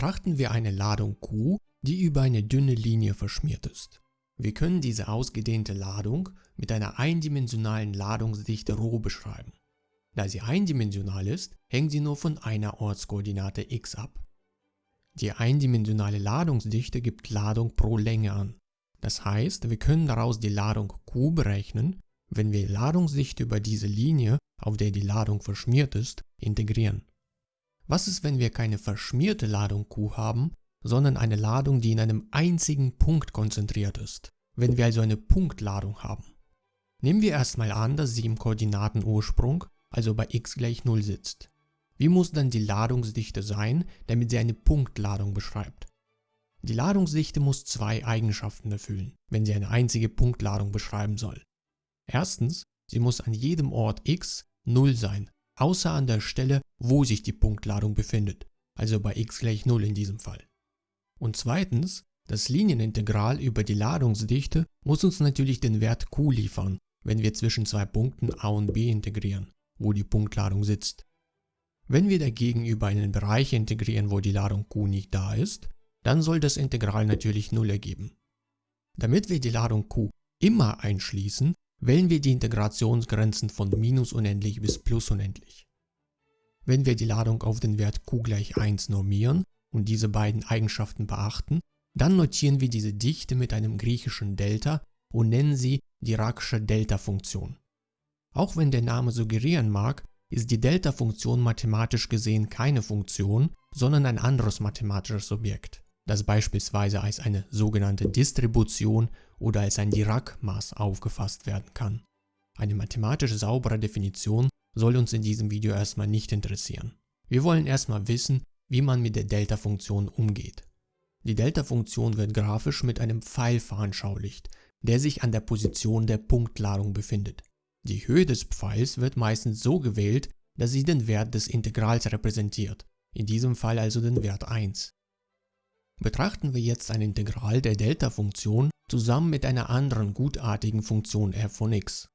Betrachten wir eine Ladung Q, die über eine dünne Linie verschmiert ist. Wir können diese ausgedehnte Ladung mit einer eindimensionalen Ladungsdichte ρ beschreiben. Da sie eindimensional ist, hängt sie nur von einer Ortskoordinate x ab. Die eindimensionale Ladungsdichte gibt Ladung pro Länge an. Das heißt, wir können daraus die Ladung Q berechnen, wenn wir Ladungsdichte über diese Linie, auf der die Ladung verschmiert ist, integrieren. Was ist, wenn wir keine verschmierte Ladung Q haben, sondern eine Ladung, die in einem einzigen Punkt konzentriert ist, wenn wir also eine Punktladung haben? Nehmen wir erstmal an, dass sie im Koordinatenursprung, also bei x gleich 0 sitzt. Wie muss dann die Ladungsdichte sein, damit sie eine Punktladung beschreibt? Die Ladungsdichte muss zwei Eigenschaften erfüllen, wenn sie eine einzige Punktladung beschreiben soll. Erstens, sie muss an jedem Ort x 0 sein, außer an der Stelle, wo sich die Punktladung befindet, also bei x gleich 0 in diesem Fall. Und zweitens, das Linienintegral über die Ladungsdichte muss uns natürlich den Wert q liefern, wenn wir zwischen zwei Punkten a und b integrieren, wo die Punktladung sitzt. Wenn wir dagegen über einen Bereich integrieren, wo die Ladung q nicht da ist, dann soll das Integral natürlich 0 ergeben. Damit wir die Ladung q immer einschließen, wählen wir die Integrationsgrenzen von minus unendlich bis plus unendlich. Wenn wir die Ladung auf den Wert q gleich 1 normieren und diese beiden Eigenschaften beachten, dann notieren wir diese Dichte mit einem griechischen Delta und nennen sie Diracsche Delta-Funktion. Auch wenn der Name suggerieren mag, ist die Delta-Funktion mathematisch gesehen keine Funktion, sondern ein anderes mathematisches Objekt, das beispielsweise als eine sogenannte Distribution oder als ein Dirac-Maß aufgefasst werden kann. Eine mathematisch saubere Definition soll uns in diesem Video erstmal nicht interessieren. Wir wollen erstmal wissen, wie man mit der Delta-Funktion umgeht. Die Delta-Funktion wird grafisch mit einem Pfeil veranschaulicht, der sich an der Position der Punktladung befindet. Die Höhe des Pfeils wird meistens so gewählt, dass sie den Wert des Integrals repräsentiert, in diesem Fall also den Wert 1. Betrachten wir jetzt ein Integral der Delta-Funktion zusammen mit einer anderen gutartigen Funktion f von x.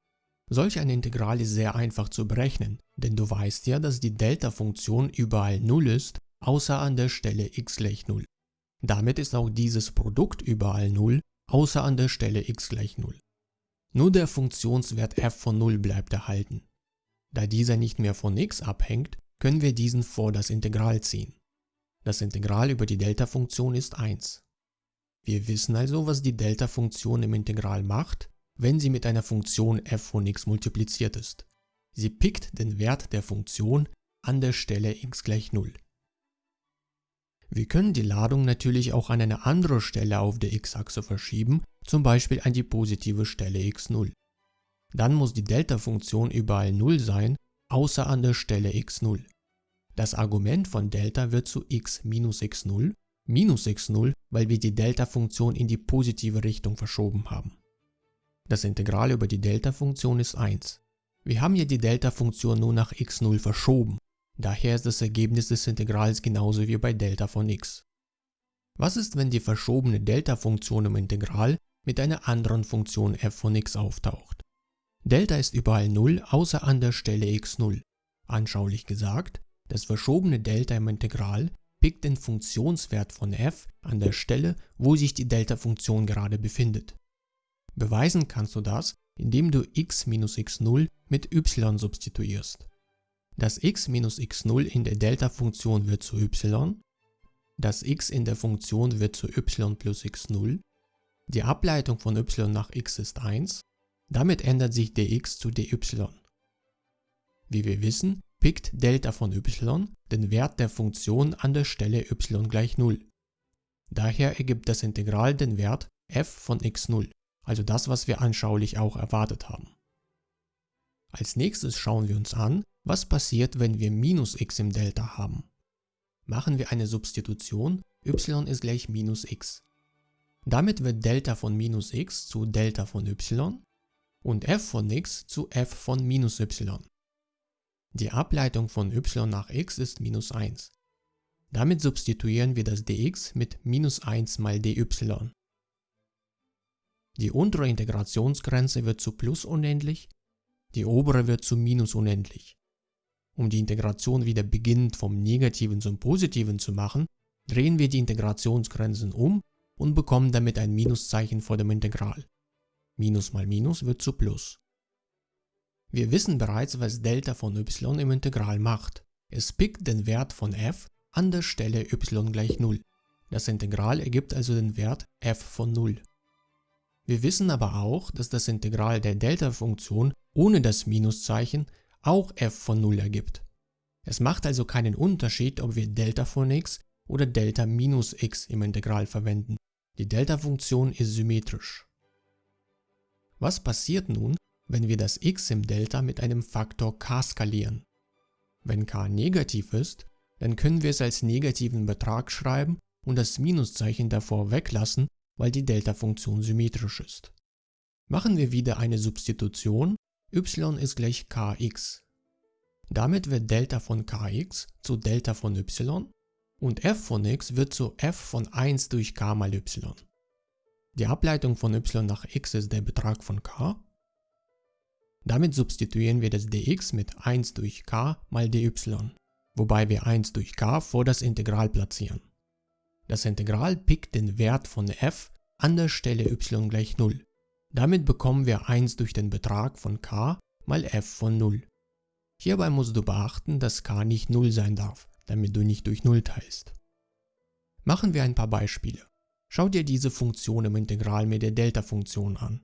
Solch ein Integral ist sehr einfach zu berechnen, denn du weißt ja, dass die Delta-Funktion überall 0 ist, außer an der Stelle x gleich 0. Damit ist auch dieses Produkt überall 0, außer an der Stelle x gleich 0. Nur der Funktionswert f von 0 bleibt erhalten. Da dieser nicht mehr von x abhängt, können wir diesen vor das Integral ziehen. Das Integral über die Delta-Funktion ist 1. Wir wissen also, was die Delta-Funktion im Integral macht, wenn sie mit einer Funktion f von x multipliziert ist. Sie pickt den Wert der Funktion an der Stelle x gleich 0. Wir können die Ladung natürlich auch an eine andere Stelle auf der x-Achse verschieben, zum Beispiel an die positive Stelle x0. Dann muss die Delta-Funktion überall 0 sein, außer an der Stelle x0. Das Argument von Delta wird zu x minus x0, minus x0, weil wir die Delta-Funktion in die positive Richtung verschoben haben. Das Integral über die Delta-Funktion ist 1. Wir haben ja die Delta-Funktion nur nach x0 verschoben, daher ist das Ergebnis des Integrals genauso wie bei Delta von x. Was ist, wenn die verschobene Delta-Funktion im Integral mit einer anderen Funktion f von x auftaucht? Delta ist überall 0 außer an der Stelle x0. Anschaulich gesagt, das verschobene Delta im Integral pickt den Funktionswert von f an der Stelle, wo sich die Delta-Funktion gerade befindet. Beweisen kannst du das, indem du x minus x0 mit y substituierst. Das x minus x0 in der Delta-Funktion wird zu y, das x in der Funktion wird zu y plus x0, die Ableitung von y nach x ist 1, damit ändert sich dx zu dy. Wie wir wissen, pickt Delta von y den Wert der Funktion an der Stelle y gleich 0. Daher ergibt das Integral den Wert f von x0, also das, was wir anschaulich auch erwartet haben. Als nächstes schauen wir uns an, was passiert, wenn wir minus x im Delta haben. Machen wir eine Substitution, y ist gleich minus x. Damit wird Delta von minus x zu Delta von y und f von x zu f von minus y. Die Ableitung von y nach x ist minus 1. Damit substituieren wir das dx mit minus 1 mal dy. Die untere Integrationsgrenze wird zu plus unendlich, die obere wird zu minus unendlich. Um die Integration wieder beginnend vom Negativen zum Positiven zu machen, drehen wir die Integrationsgrenzen um und bekommen damit ein Minuszeichen vor dem Integral. Minus mal Minus wird zu Plus. Wir wissen bereits, was Delta von y im Integral macht. Es pickt den Wert von f an der Stelle y gleich 0. Das Integral ergibt also den Wert f von 0. Wir wissen aber auch, dass das Integral der Delta-Funktion ohne das Minuszeichen auch f von 0 ergibt. Es macht also keinen Unterschied, ob wir Delta von x oder Delta minus x im Integral verwenden. Die Delta-Funktion ist symmetrisch. Was passiert nun, wenn wir das x im Delta mit einem Faktor k skalieren? Wenn k negativ ist, dann können wir es als negativen Betrag schreiben und das Minuszeichen davor weglassen, weil die Delta-Funktion symmetrisch ist. Machen wir wieder eine Substitution, y ist gleich kx. Damit wird Delta von kx zu Delta von y und f von x wird zu f von 1 durch k mal y. Die Ableitung von y nach x ist der Betrag von k. Damit substituieren wir das dx mit 1 durch k mal dy, wobei wir 1 durch k vor das Integral platzieren. Das Integral pickt den Wert von f an der Stelle y gleich 0. Damit bekommen wir 1 durch den Betrag von k mal f von 0. Hierbei musst du beachten, dass k nicht 0 sein darf, damit du nicht durch 0 teilst. Machen wir ein paar Beispiele. Schau dir diese Funktion im Integral mit der Delta-Funktion an.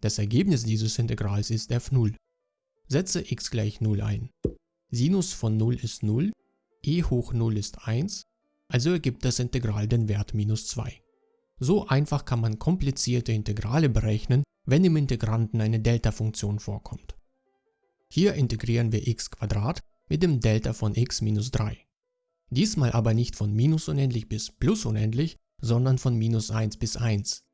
Das Ergebnis dieses Integrals ist f0. Setze x gleich 0 ein. Sinus von 0 ist 0, e hoch 0 ist 1, also ergibt das Integral den Wert minus 2. So einfach kann man komplizierte Integrale berechnen, wenn im Integranten eine Delta-Funktion vorkommt. Hier integrieren wir x mit dem Delta von x minus 3. Diesmal aber nicht von minus unendlich bis plus unendlich, sondern von minus 1 bis 1.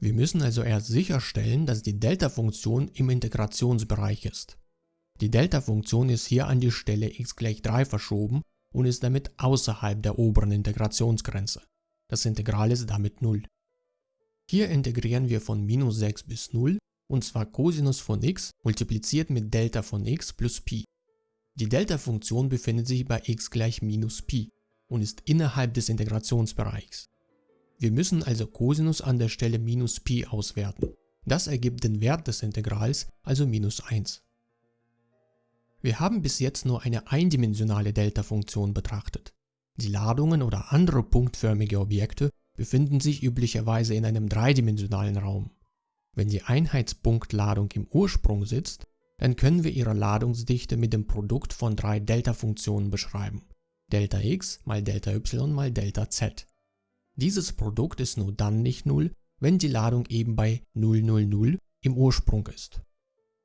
Wir müssen also erst sicherstellen, dass die Delta-Funktion im Integrationsbereich ist. Die Delta-Funktion ist hier an die Stelle x gleich 3 verschoben und ist damit außerhalb der oberen Integrationsgrenze. Das Integral ist damit 0. Hier integrieren wir von minus 6 bis 0 und zwar Cosinus von x multipliziert mit Delta von x plus Pi. Die Delta-Funktion befindet sich bei x gleich minus Pi und ist innerhalb des Integrationsbereichs. Wir müssen also Cosinus an der Stelle minus Pi auswerten. Das ergibt den Wert des Integrals, also minus 1. Wir haben bis jetzt nur eine eindimensionale Delta-Funktion betrachtet. Die Ladungen oder andere punktförmige Objekte befinden sich üblicherweise in einem dreidimensionalen Raum. Wenn die Einheitspunktladung im Ursprung sitzt, dann können wir ihre Ladungsdichte mit dem Produkt von drei Delta-Funktionen beschreiben. Delta x mal Delta y mal Delta z. Dieses Produkt ist nur dann nicht null, wenn die Ladung eben bei 0, 0, 0 im Ursprung ist.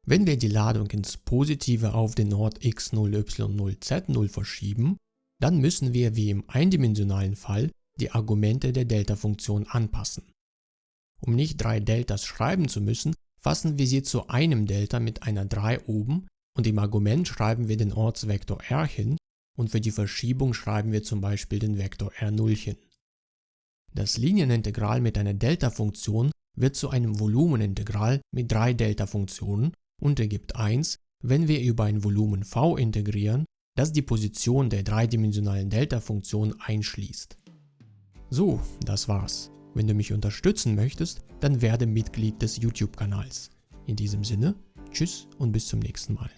Wenn wir die Ladung ins Positive auf den Ort x0, y0, z0 verschieben, dann müssen wir wie im eindimensionalen Fall die Argumente der Delta-Funktion anpassen. Um nicht drei Deltas schreiben zu müssen, fassen wir sie zu einem Delta mit einer 3 oben und im Argument schreiben wir den Ortsvektor r hin und für die Verschiebung schreiben wir zum Beispiel den Vektor r0 hin. Das Linienintegral mit einer Delta-Funktion wird zu einem Volumenintegral mit drei Delta-Funktionen und ergibt 1, wenn wir über ein Volumen v integrieren, das die Position der dreidimensionalen Delta-Funktion einschließt. So, das war's. Wenn du mich unterstützen möchtest, dann werde Mitglied des YouTube-Kanals. In diesem Sinne, tschüss und bis zum nächsten Mal.